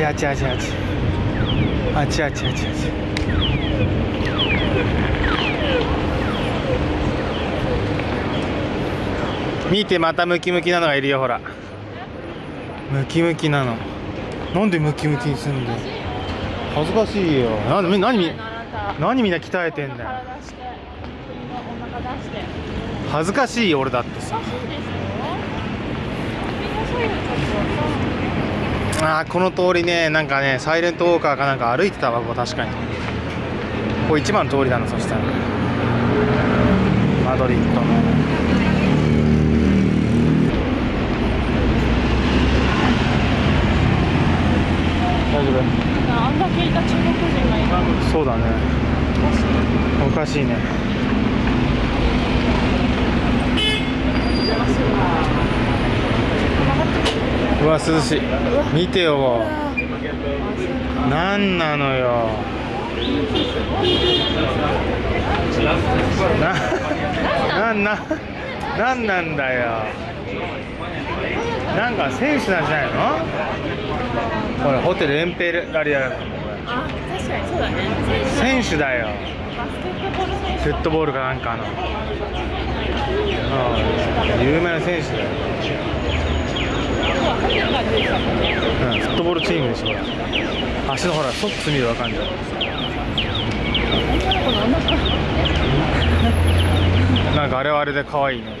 ちあちあちあちあちあちあちあち見てまたムキムキなのがいるよほら。ムキムキなの。なんでムキムキにすんだよ。恥ずかしいよ。なんで何み何みんな鍛えてんだ恥ずかしいよ俺だってさ。おかしいですよあーこの通りねなんかねサイレントウォーカーかなんか歩いてたわここ確かに。ここ一番の通りだなそしたら。マドリッドの。大丈あんだけいた中国人がいそうだね。おかしいおかしい。ねうわ涼しい。見てよ。なんなのよ。な、な、な、なんなんだよ。なんか選手なんじゃないの？ほらホテルエンペラリアあ確かにそうだね選手。だよフットボールかなんかのうん。有名な選手だよ、はホテルが出てたもんねうん、フットボールチームでしょ足のほらソックス見るわかんじゃんなんかあれはあれで可愛いね。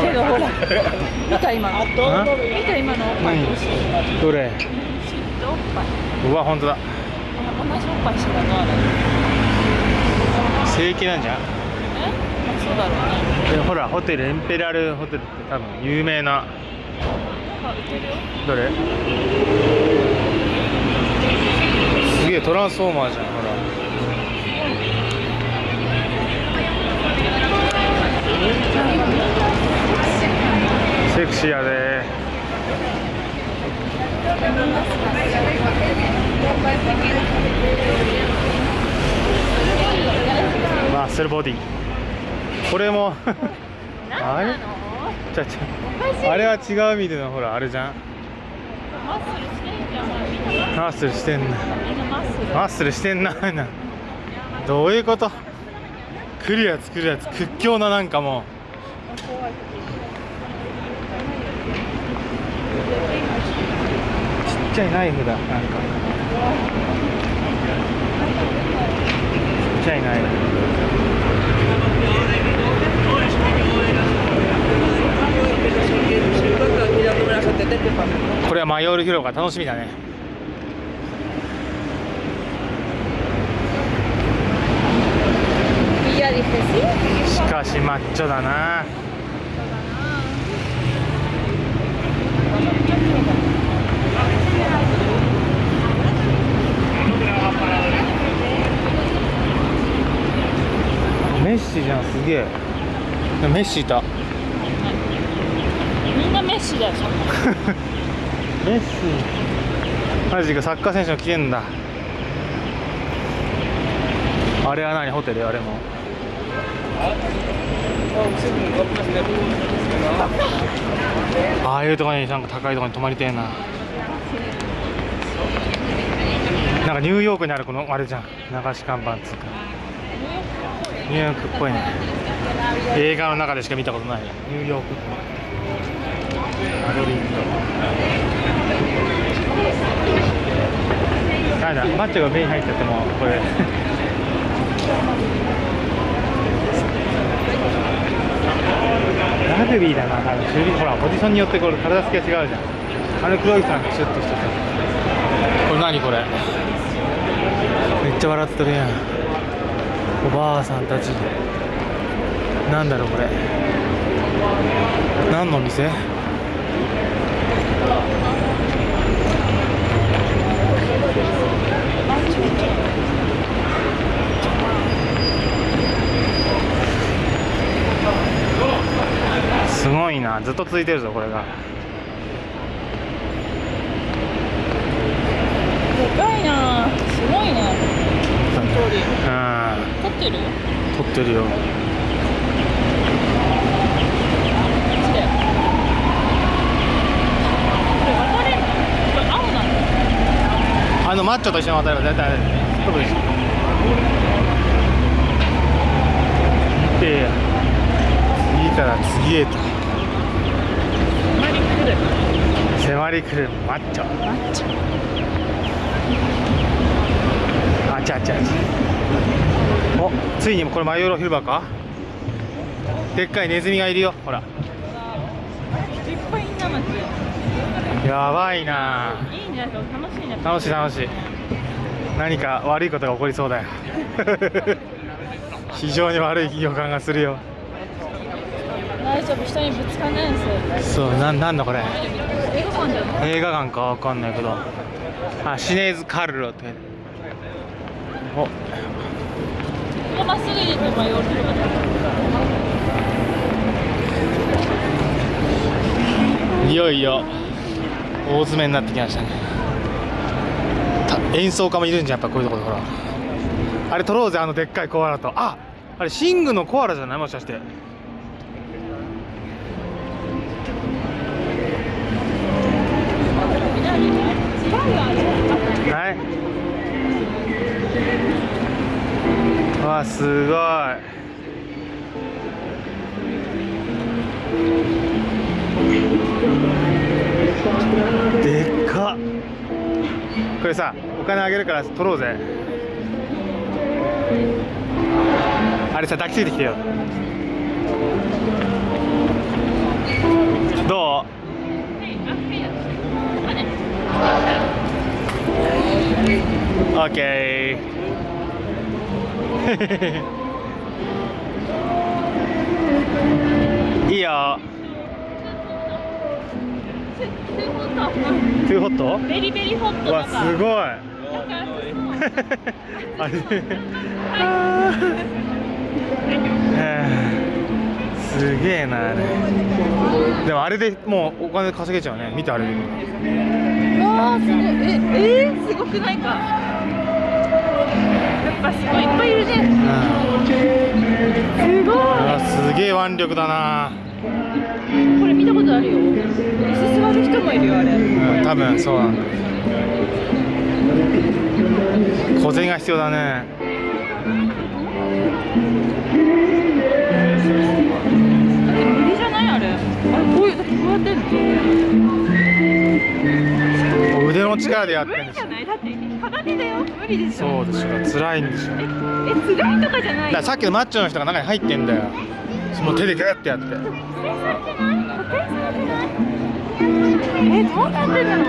けどほら。見た今の。あ見た今の。おっぱい何？どれ？うわ本当だ。同じおっぱいしてたのあれ。正規なんじゃん。えそうだろうね。でほらホテルエンペラルホテルって多分有名な。どれ？すげえトランスフォーマーじゃんほら。セクシーやで。マッスルボディこれも。あれちゃちゃあれは違う意味でのほらあれじゃん。マッスルしてんじゃんマッスルしてんな。マッスル。してんなな。どういうこと？来るやつ来るやつ屈強ななんかもう。ちっちゃいナイフだなんか。ちっちゃいナイフこれはマヨール広場楽しみだね。しかしマッチョだな。メッシじゃんすげえ。メッシいた。なメッシだよ メッシ。マジかサッカー選手も来てんだ。あれは何？ホテル？あれも。ああいうとこになんか高いとこに泊まりてえな。なんかニューヨークにあるこのあれじゃん。流し看板つうか。ニューヨークっぽいね。映画の中でしか見たことない。ニューヨークっぽい。マドリードなん。だマッチョが目に入っちゃってもこれ。ラグビーだな多分守備ほらポジションによってこれ体つきが違うじゃん。あの黒いさんシュッとしてさこれ何これ？めっちゃ笑ってるやん。おばあさんたち。なんだろうこれ。何の店？すごいな。ずっと続いてるぞこれが。でかいな。すごいね。うん。撮ってる？撮ってるよあのマッチョと一緒に渡れば絶対飛ぶでしょいやいやいいから次へと。マリクル迫り来るマッチョ。マッチョ。あちゃあちゃあちゃおついにこれマヨロ広場か？でっかいネズミがいるよ。ほらやばいな。いい楽しいね。楽しい楽しい。何か悪いことが起こりそうだよ。非常に悪い予感がするよ。大丈夫人にぶつかんないんですよそうなんなんだこれ？映画館じゃない？映画館かわかんないけど。あシネーズ・カルロって。お。ここまっすぐいよいよ大詰めになってきましたね。た演奏家もいるんじゃんやっぱこういうところほら。あれ撮ろうぜあのでっかいコアラと。ああれシングのコアラじゃない？もしかして。ない。わあすごい。これさお金あげるから取ろうぜ。あれさ抱きついてきてよ。どう？オッケー。いいよ。トゥーホットベリベリホットうわとかすごい。あれ。すげえなあれ。でもあれでもうお金稼げちゃうね。見てあれうわーすごい。ええー、すごくないか。やっぱすごい。いっぱいいるね。うん。すごい。あすげえ腕力だなこれ見たことあるよ。椅子座る人もいるよあれ。うん多分そうなんだ。小銭が必要だね。無理じゃないあれ。あれこういうこうやってんの？腕の力でやってるんですよ。じゃない？だって鏡だよ。無理でしょ。そうでしょ。辛いんでしょ。だえ辛いとかじゃないさっきのマッチョの人が中に入ってんだよその手でグッてやって。えどうなってるの？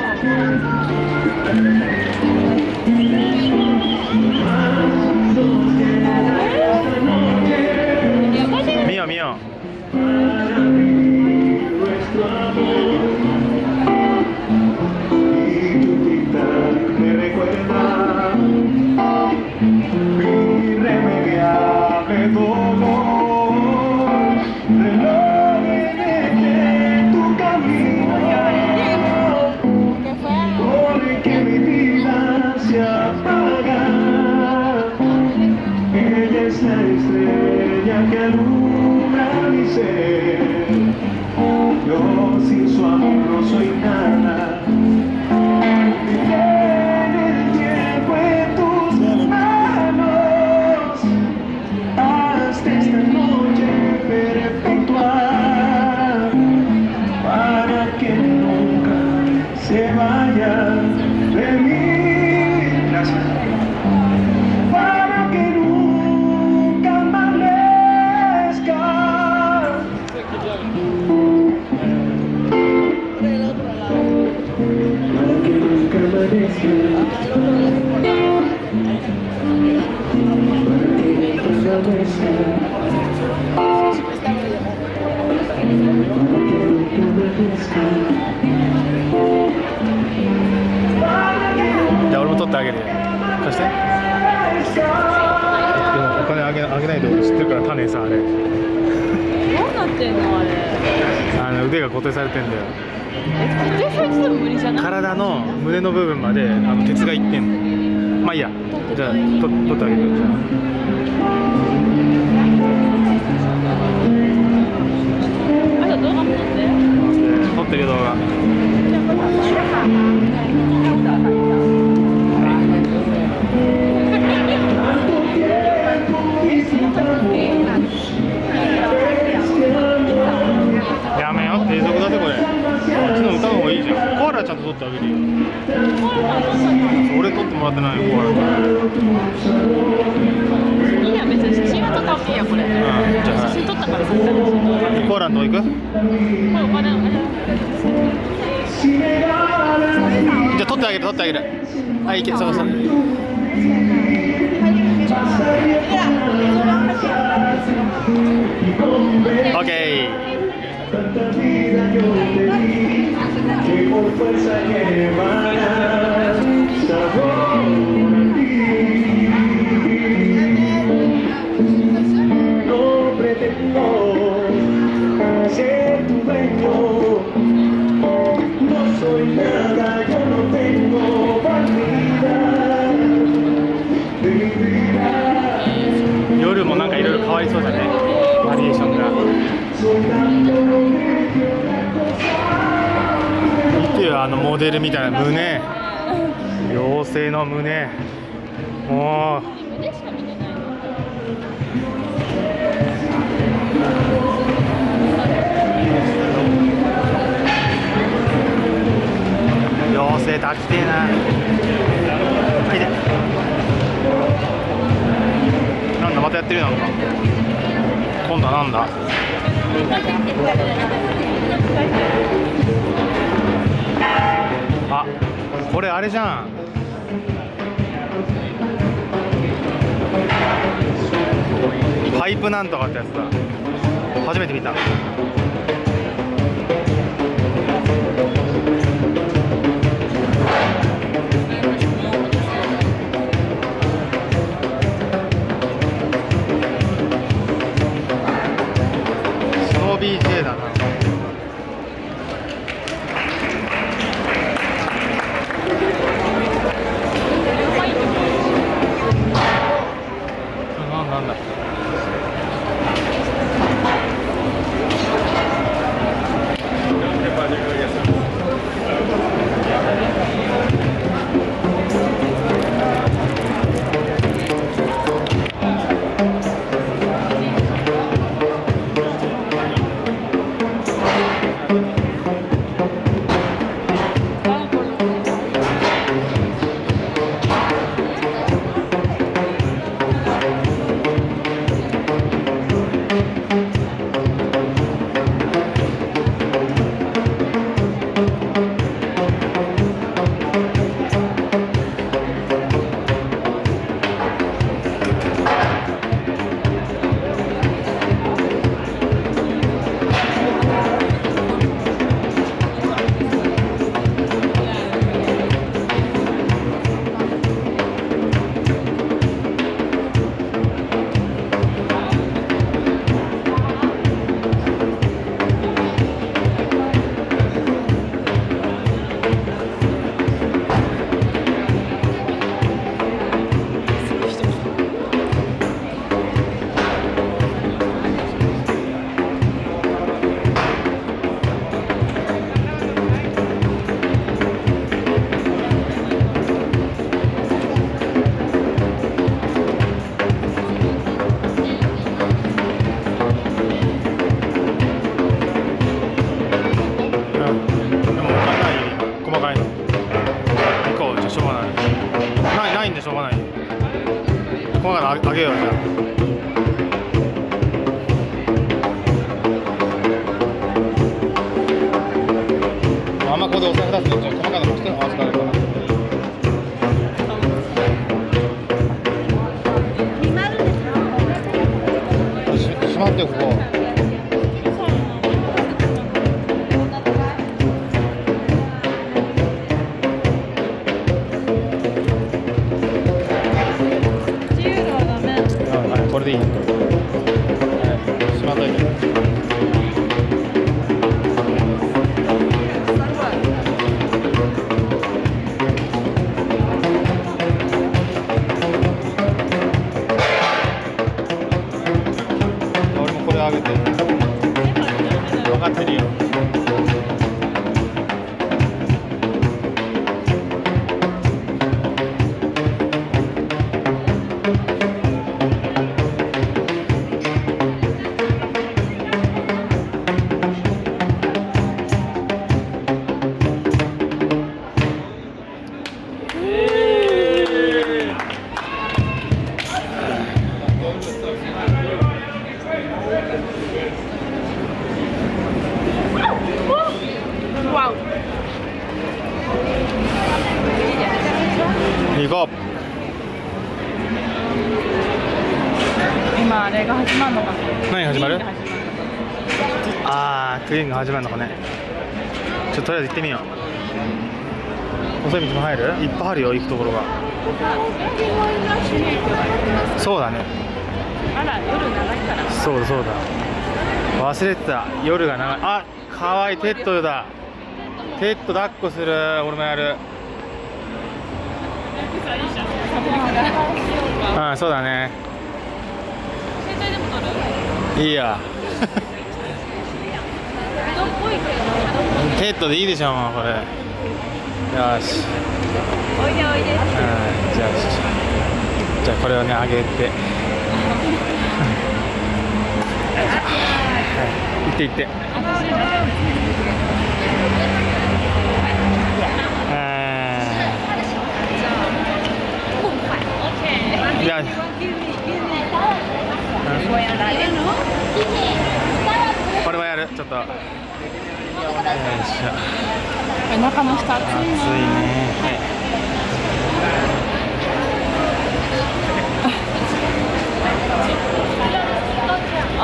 Es la estrella que alumbra mi ser. Yo sin su amor no soy nada. 定されてんだよ。え固定されてても無理じゃない？体の胸の部分まであの鉄がいってんの。まあいいや。じゃあと取ってあげるよじゃあと動画も撮って。あ撮ってるよ動画撮ってあげるよ。俺撮ってもらってないよコアラのいいや別に写真は。撮った方がいいやこれ、んじゃあ。写真撮ったからさコアラのとこ行く？じゃあ撮ってあげる撮ってあげる。はい行けそこそこオッケー por fuerza que 胸もう妖精抱きてえな。なんとかってやつだ。初めて見た。スノー BJ 細かいのああげようじゃあ。あんまここでお財布出すのじゃあ細かいのもして合わせられるかなししまってよここととりあえず行ってみよう。細い道も入る？いっぱいあるよ行くところが。そうだね。あら夜長いから。そうだそうだ。忘れてた。夜が長い。あかわいい。テッドだ。テッド抱っこする。俺もやる。うんそうだね。携帯でも撮る？いいや人っぽいけどテッドでいいでしょもうこれ。よし。おいでおいでうんじゃあじゃあこれをねあげて。はい行って行って。うんじゃあ。これはやるちょっとよい。しょお腹の下熱い。暑いねはい。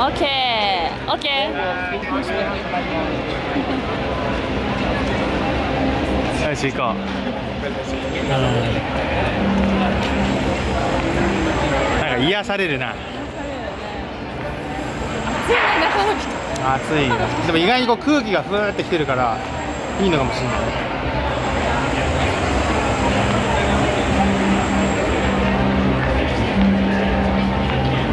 オッケーオッケーよし行こうなんか癒されるな暑いね中の人暑いでも意外にこう空気がふーってきてるからいいのかもしれない